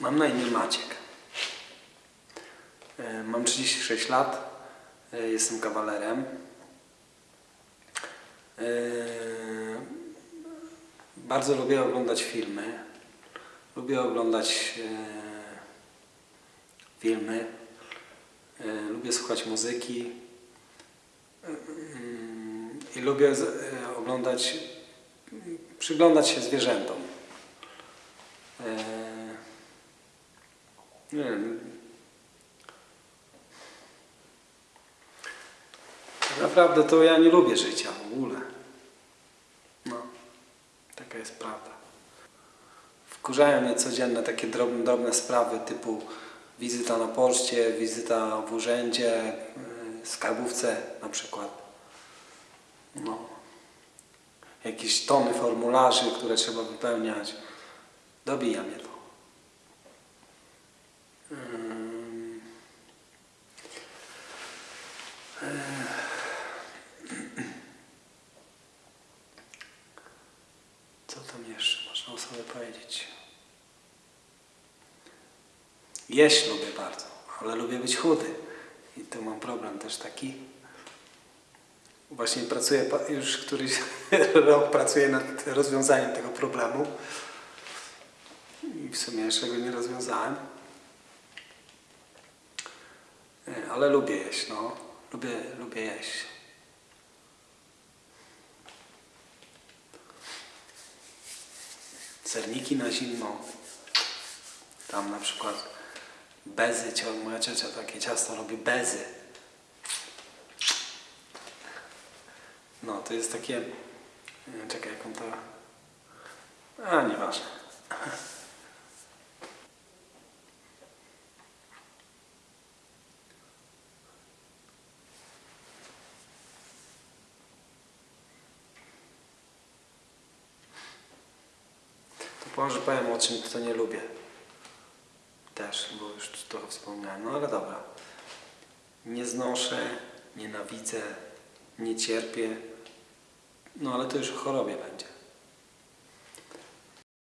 Mam na imię Maciek. E, Mam 36 lat. E, Jestem kawalerem. E, Bardzo lubię oglądać filmy. Lubię oglądać filmy. Lubię słuchać muzyki. Mm, I lubię oglądać, przyglądać się zwierzętom. Nie naprawdę to ja nie lubię życia w ogóle. No, taka jest prawda. Wkurzają mnie codzienne takie drobne, drobne sprawy typu wizyta na poczcie, wizyta w urzędzie, yy, skarbówce na przykład. No. Jakieś tony formularzy, które trzeba wypełniać. Dobija mnie to. Co tam jeszcze można o sobie powiedzieć? Jeść lubię bardzo, ale lubię być chudy. I tu mam problem też taki. Właśnie pracuję, już któryś rok pracuję nad rozwiązaniem tego problemu. I w sumie jeszcze go nie rozwiązałem. Ale lubię jeść, no. Lubię, lubię jeść. Serniki na zimno. Tam na przykład bezy, moja ciocia takie ciasto robi bezy. No, to jest takie... e, Czekaj, jak on to... A, nieważne. To może powiem o czym to nie lubię. Też, bo już trochę wspomniałem. No ale dobra. Nie znoszę, nienawidzę, nie cierpię. No ale to już o chorobie będzie.